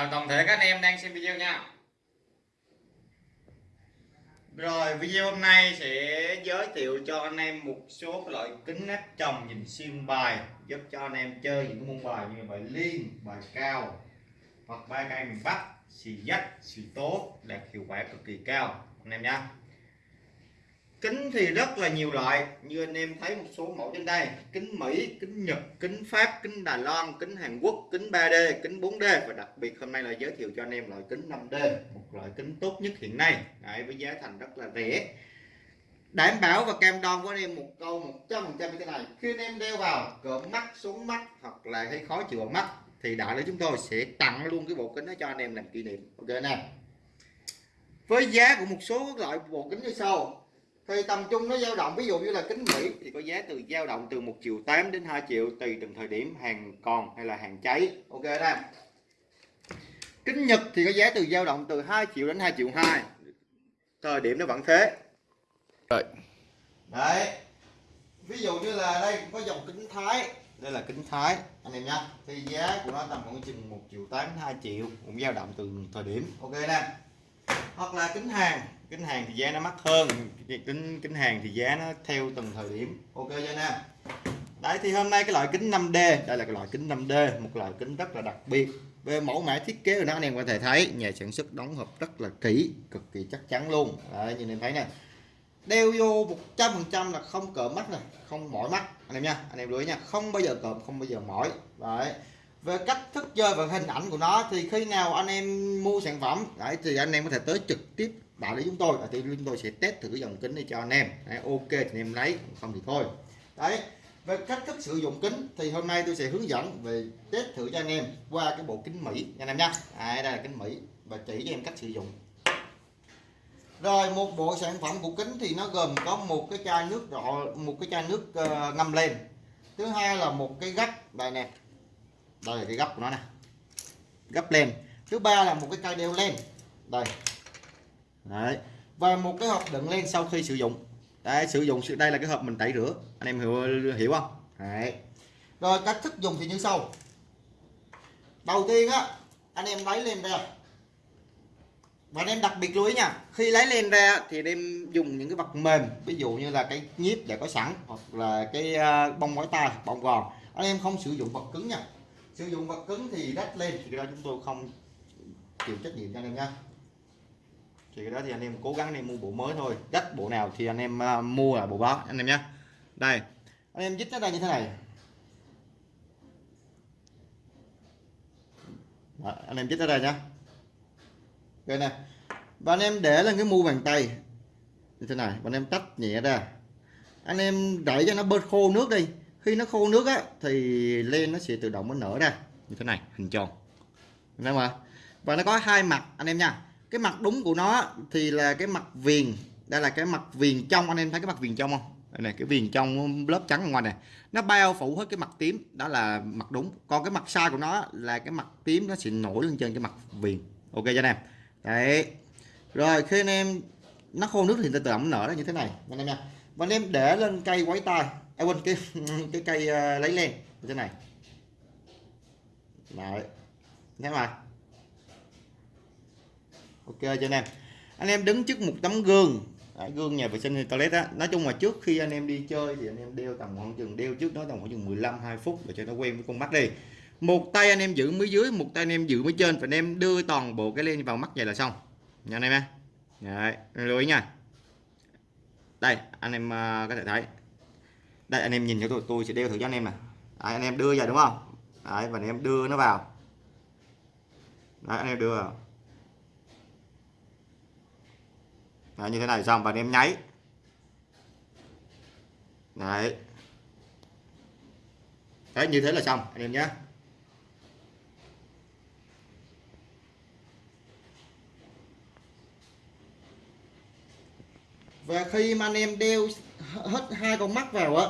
chào toàn thể các anh em đang xem video nha. Rồi, video hôm nay sẽ giới thiệu cho anh em một số loại kính áp tròng nhìn xuyên bài, giúp cho anh em chơi những môn bài như bài liên, bài cao, hoặc ba cây miền bắc, xì dách xì tố đạt hiệu quả cực kỳ cao. Anh em nhé kính thì rất là nhiều loại. Như anh em thấy một số mẫu trên đây. Kính Mỹ kính Nhật kính Pháp kính Đài Loan kính Hàn Quốc kính 3D kính 4D và đặc biệt hôm nay là giới thiệu cho anh em loại kính 5D một loại kính tốt nhất hiện nay. Đấy, với giá thành rất là rẻ. Đảm bảo và cam đoan với anh em một câu 100 phần trăm như thế này. Khi anh em đeo vào cỡ mắt xuống mắt hoặc là thấy khó chịu ở mắt thì đại lý chúng tôi sẽ tặng luôn cái bộ kính đó cho anh em làm kỷ niệm. Ok nè. Với giá của một số loại bộ kính như sau thì tầm trung nó dao động ví dụ như là kính Mỹ. Thì có giá từ dao động từ 1 triệu 8 đến 2 triệu tùy từng thời điểm hàng còn hay là hàng cháy. Ok đó kính Nhật thì có giá từ dao động từ 2 triệu đến 2 triệu 2 thời điểm nó vẫn thế. Rồi. Đấy. Ví dụ như là đây có dòng kính Thái. Đây là kính Thái anh em nhá. Thì giá của nó tầm khoảng chừng 1 triệu 8 đến 2 triệu cũng dao động từ thời điểm. Ok nè hoặc là kính hàng. Kính hàng thì giá nó mắc hơn. Kính kính hàng thì giá nó theo từng thời điểm. Ok cho anh đấy thì hôm nay cái loại kính 5D đây là cái loại kính 5D một loại kính rất là đặc biệt. Về mẫu mã thiết kế của nó anh em có thể thấy nhà sản xuất đóng hộp rất là kỹ cực kỳ chắc chắn luôn. Đấy, nhìn em thấy nè. Đeo vô 100% là không cỡ mắt này không mỏi mắt. Anh em nha anh em lưu ý nha không bao giờ cộm không bao giờ mỏi. Đấy về cách thức chơi và hình ảnh của nó thì khi nào anh em mua sản phẩm đấy thì anh em có thể tới trực tiếp đại lý chúng tôi thì chúng tôi sẽ test thử dòng kính này cho anh em. Đấy, ok thì anh em lấy không thì thôi. Đấy về cách thức sử dụng kính thì hôm nay tôi sẽ hướng dẫn về test thử cho anh em qua cái bộ kính Mỹ nha anh em nhé đây là kính Mỹ và chỉ cho em cách sử dụng. Rồi một bộ sản phẩm của kính thì nó gồm có một cái chai nước rọ một cái chai nước uh, ngâm lên thứ hai là một cái gắt đây nè đây là cái gấp của nó nè gấp lên. Thứ ba là một cái cây đeo lên. Đây. Đấy. và một cái hộp đựng lên sau khi sử dụng. Đấy, sử dụng đây là cái hộp mình tẩy rửa. Anh em hiểu hiểu không? Đấy. rồi cách thức dùng thì như sau. Đầu tiên á anh em lấy lên ra. Và anh em đặc biệt lưu ý nha khi lấy lên ra thì anh em dùng những cái vật mềm ví dụ như là cái nhíp đã có sẵn hoặc là cái à, bông gói tay bông gòn. Anh em không sử dụng vật cứng nha sử dụng vật cứng thì đắt lên. Thì đó chúng tôi không chịu trách nhiệm cho anh em nha. Thì cái đó thì anh em cố gắng anh em mua bộ mới thôi. Đắt bộ nào thì anh em uh, mua là bộ đó anh em nhé. Đây anh em dít nó ra như thế này. Đó, anh em dít nó ra nhá. Đây nè. Và anh em để lên cái mu bàn tay như thế này và anh em tách nhẹ ra. Anh em đẩy cho nó bớt khô nước đi khi nó khô nước á, thì lên nó sẽ tự động nó nở ra, như thế này, hình tròn. Đúng không và nó có hai mặt, anh em nha. Cái mặt đúng của nó thì là cái mặt viền. Đây là cái mặt viền trong, anh em thấy cái mặt viền trong không? Đây này, cái viền trong lớp trắng ngoài này. Nó bao phủ hết cái mặt tím, đó là mặt đúng. Còn cái mặt sai của nó là cái mặt tím nó sẽ nổi lên trên cái mặt viền. Ok cho anh em. Đấy. Rồi, khi anh em, nó khô nước thì tự động nở ra như thế này. Anh em nha. Và anh em để lên cây quấy tay à, quên cái cái cây uh, lấy len như thế này. Đấy thế mà ok cho anh em. Anh em đứng trước một tấm gương. Đấy, gương nhà vệ sinh toilet á. Nói chung là trước khi anh em đi chơi thì anh em đeo tầm khoảng chừng đeo trước đó tầm khoảng chừng 15 2 phút để cho nó quen với con mắt đi. Một tay anh em giữ mới dưới một tay anh em giữ mới trên. Và anh em đưa toàn bộ cái lên vào mắt vậy là xong. Nha anh em nha Đấy, lưu ý nha. Đây anh em ờ, có thể thấy đây anh em nhìn cho tôi tôi sẽ đeo thử cho anh em nè. Anh em đưa vào đúng không? Đấy, và anh em đưa nó vào. Đấy, anh em đưa vào. Đấy, như thế này xong và anh em nháy. Đấy. Đấy như thế là xong anh em nhé và khi mà anh em đeo hết hai con mắt vào á.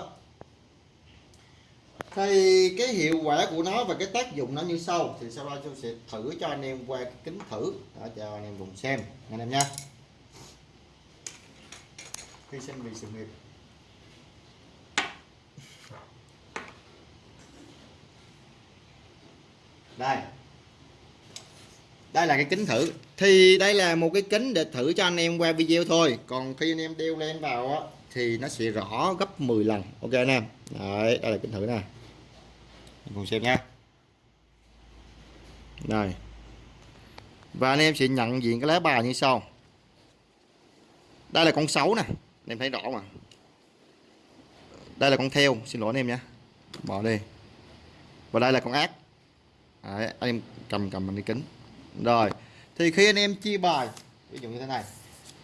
Thì cái hiệu quả của nó và cái tác dụng nó như sau. Thì sau đó tôi sẽ thử cho anh em qua cái kính thử. Đó, cho anh em cùng xem anh em nha. Hy sinh vì sự nghiệp. Đây. Đây là cái kính thử. Thì đây là một cái kính để thử cho anh em qua video thôi. Còn khi anh em đeo lên vào á thì nó sẽ rõ gấp 10 lần. Ok anh em. Đấy đây là kính thử nè. Cùng xem nha. Này và anh em sẽ nhận diện cái lá bài như sau. Đây là con sáu nè. Anh em thấy rõ mà. Đây là con theo. Xin lỗi anh em nha. Bỏ đi. Và đây là con ác. Đấy, anh em cầm cầm bằng đi kính. Rồi. Thì khi anh em chia bài ví dụ như thế này.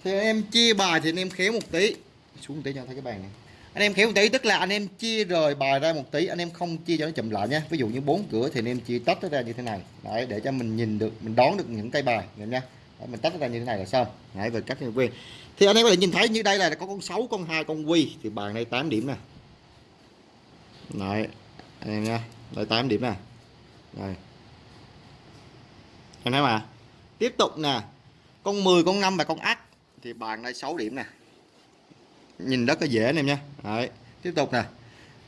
Thì anh em chia bài thì anh em khéo một tí xuống một tí cho thấy cái bàn này. Anh em khéo một tí tức là anh em chia rời bài ra một tí anh em không chia cho nó chậm lại nhé ví dụ như bốn cửa thì anh em chia tách nó ra như thế này. Đấy để cho mình nhìn được mình đón được những cây bài nhìn nha. Đấy, mình tách nó ra như thế này là xong. Đấy về cách quen thì anh em có thể nhìn thấy như đây là có con 6 con hai con quy. Thì bàn đây 8 điểm nè. Đấy anh em nha. Đây 8 điểm nè. Đây. Anh thấy mà tiếp tục nè. Con 10 con 5 và con ác thì bàn đây 6 điểm nè nhìn rất là dễ anh em nha. Đấy tiếp tục nè.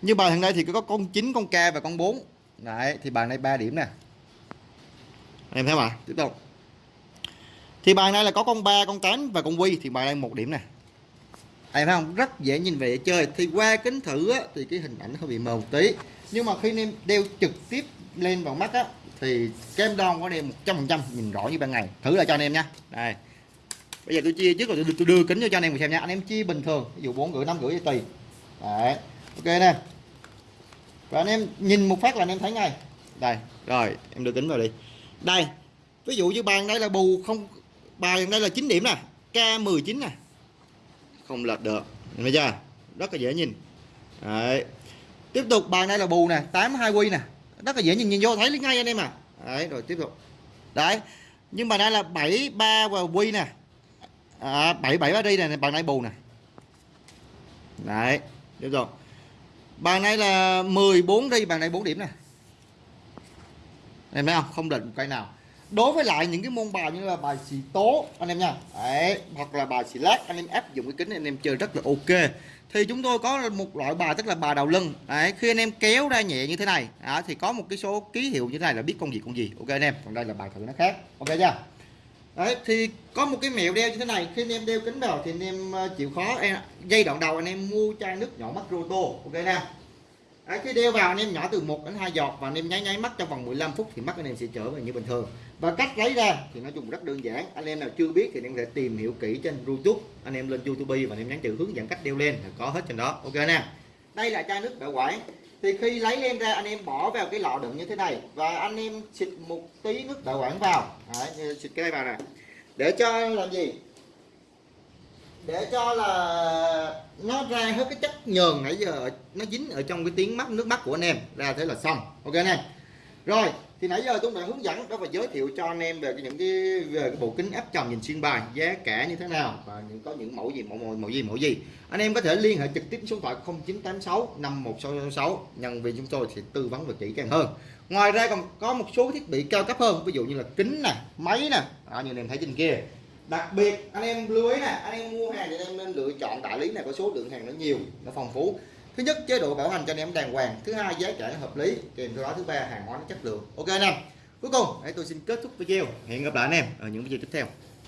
Như bài thằng đây thì có con 9 con K và con 4 đấy thì bàn này 3 điểm nè. Em thấy mà tiếp tục. Thì bàn này là có con 3 con 8 và con quy thì bài đây một điểm nè. Em thấy không? Rất dễ nhìn về để chơi. Thì qua kính thử á, thì cái hình ảnh hơi bị mờ một tí. Nhưng mà khi anh em đeo trực tiếp lên vào mắt á thì kem đo có anh 100% nhìn rõ như ban ngày. Thử lại cho anh em nha. Đây bây giờ tôi chia trước rồi tôi, tôi đưa kính cho anh em mình xem nha. Anh em chia bình thường ví dụ bốn rưỡi năm rưỡi tùy. Đấy ok nè. Và anh em nhìn một phát là anh em thấy ngay. Đây rồi em đưa kính vào đi. Đây ví dụ như bàn đây là bù không bàn đây là 9 điểm nè k 19 nè. Không lệch được thấy chưa? Rất là dễ nhìn. Đấy. Tiếp tục bàn đây là bù nè 82 quy nè. Rất là dễ nhìn nhìn vô thấy ngay anh em à. Đấy rồi tiếp tục. Đấy nhưng mà đây là 73 và quy nè à, 77 ba đi này bàn này bù nè. Đấy được rồi. Bàn này là 14 đi bàn này 4 điểm nè. Em thấy không? Không định một cây nào. Đối với lại những cái môn bài như là bài xì tố anh em nha. Đấy hoặc là bài xì lát anh em áp dụng cái kính anh em chơi rất là ok. Thì chúng tôi có một loại bài tức là bài đầu lưng. Đấy khi anh em kéo ra nhẹ như thế này đó, thì có một cái số ký hiệu như thế này là biết con gì con gì. Ok anh em còn đây là bài thử nó khác. Ok chưa đấy thì có một cái mẹo đeo như thế này. Khi anh em đeo kính vào thì anh em ờ, chịu khó. Em, dây đoạn đầu anh em mua chai nước nhỏ mắt roto. Ok nè. Đấy, khi đeo vào anh em nhỏ từ 1 đến 2 giọt và anh em nháy nháy mắt trong vòng 15 phút thì mắt anh em sẽ trở về như bình thường. Và cách lấy ra thì nói chung rất đơn giản. Anh em nào chưa biết thì anh em có thể tìm hiểu kỹ trên YouTube. Anh em lên YouTube và anh em nhắn chữ hướng dẫn cách đeo lên. Là có hết trên đó. Ok nè. Đây là chai nước bảo quản thì khi lấy lên ra anh em bỏ vào cái lọ đựng như thế này và anh em xịt một tí nước bảo quản vào. Đấy, xịt cái này vào nè. Để cho làm gì? Để cho là nó ra hết cái chất nhờn nãy giờ nó dính ở trong cái tiếng mắt nước mắt của anh em. Ra thế là xong. Ok anh em? Rồi thì nãy giờ tôi đã hướng dẫn đó và giới thiệu cho anh em về những cái về cái bộ kính áp tròng nhìn xuyên bài giá cả như thế nào và những có những mẫu gì mẫu mẫu, mẫu gì mẫu gì. Anh em có thể liên hệ trực tiếp số điện thoại 0986 51666 nhân viên chúng tôi sẽ tư vấn về kỹ càng hơn. Ngoài ra còn có một số thiết bị cao cấp hơn ví dụ như là kính nè máy nè. Đó, như anh em thấy trên kia. Đặc biệt anh em lưu ý nè anh em mua hàng thì anh em nên lựa chọn đại lý này có số lượng hàng nó nhiều nó phong phú thứ nhất, chế độ bảo hành cho anh em đàng hoàng. Thứ hai, giá cả nó hợp lý. Kèm theo đó, thứ ba, hàng hóa nó chất lượng. Ok anh em. Cuối cùng, hãy tôi xin kết thúc video. Hẹn gặp lại anh em ở những video tiếp theo.